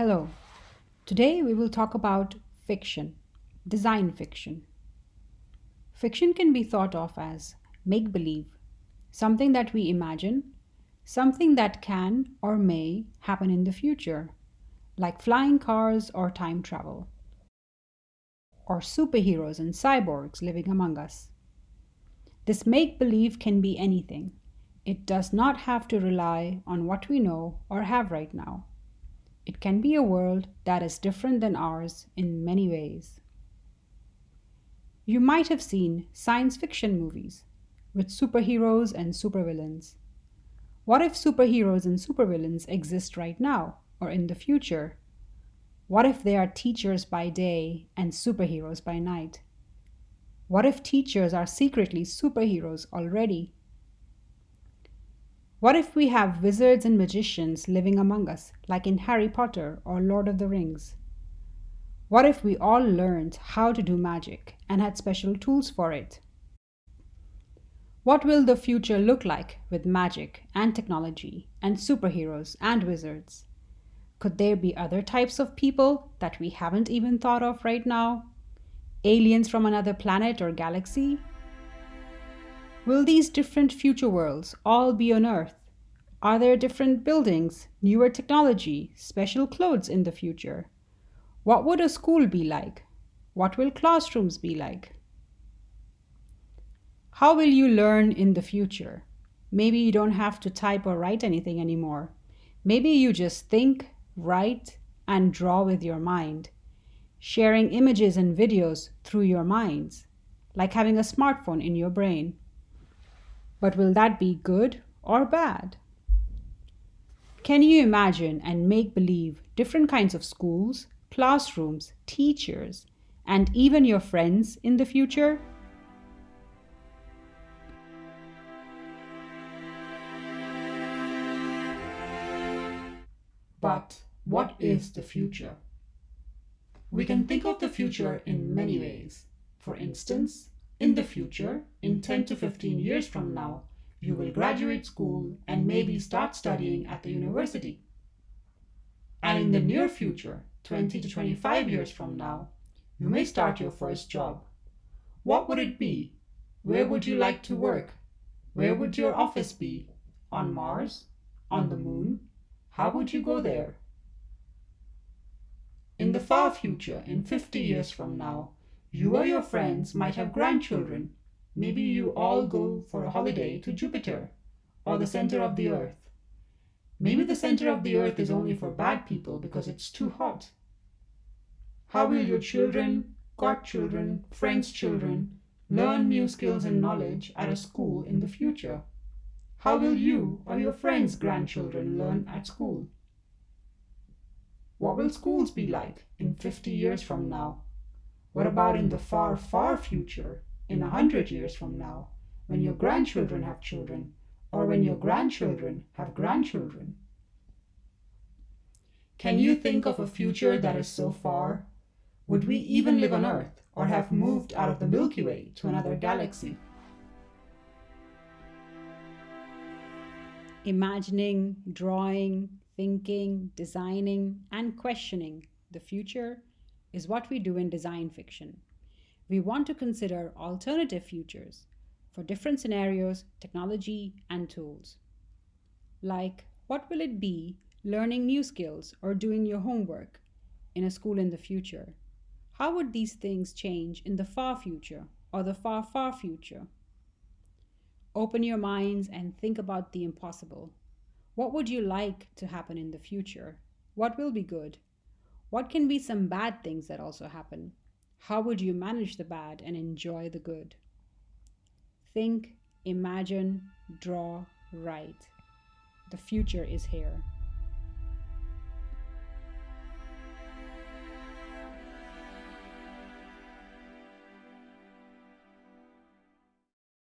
Hello. Today we will talk about fiction, design fiction. Fiction can be thought of as make believe, something that we imagine, something that can or may happen in the future, like flying cars or time travel, or superheroes and cyborgs living among us. This make believe can be anything. It does not have to rely on what we know or have right now. It can be a world that is different than ours in many ways. You might have seen science fiction movies with superheroes and supervillains. What if superheroes and supervillains exist right now or in the future? What if they are teachers by day and superheroes by night? What if teachers are secretly superheroes already what if we have wizards and magicians living among us, like in Harry Potter or Lord of the Rings? What if we all learned how to do magic and had special tools for it? What will the future look like with magic and technology and superheroes and wizards? Could there be other types of people that we haven't even thought of right now? Aliens from another planet or galaxy? Will these different future worlds all be on Earth? Are there different buildings, newer technology, special clothes in the future? What would a school be like? What will classrooms be like? How will you learn in the future? Maybe you don't have to type or write anything anymore. Maybe you just think, write, and draw with your mind, sharing images and videos through your minds, like having a smartphone in your brain. But will that be good or bad? Can you imagine and make believe different kinds of schools, classrooms, teachers, and even your friends in the future? But what is the future? We can think of the future in many ways. For instance, in the future, in 10 to 15 years from now, you will graduate school and maybe start studying at the university. And in the near future, 20 to 25 years from now, you may start your first job. What would it be? Where would you like to work? Where would your office be? On Mars? On the moon? How would you go there? In the far future, in 50 years from now, you or your friends might have grandchildren. Maybe you all go for a holiday to Jupiter or the center of the earth. Maybe the center of the earth is only for bad people because it's too hot. How will your children, godchildren, friends' children learn new skills and knowledge at a school in the future? How will you or your friends' grandchildren learn at school? What will schools be like in 50 years from now? What about in the far, far future, in a hundred years from now, when your grandchildren have children, or when your grandchildren have grandchildren? Can you think of a future that is so far? Would we even live on Earth, or have moved out of the Milky Way to another galaxy? Imagining, drawing, thinking, designing, and questioning the future is what we do in design fiction. We want to consider alternative futures for different scenarios, technology, and tools. Like, what will it be learning new skills or doing your homework in a school in the future? How would these things change in the far future or the far, far future? Open your minds and think about the impossible. What would you like to happen in the future? What will be good? What can be some bad things that also happen? How would you manage the bad and enjoy the good? Think, imagine, draw, write. The future is here.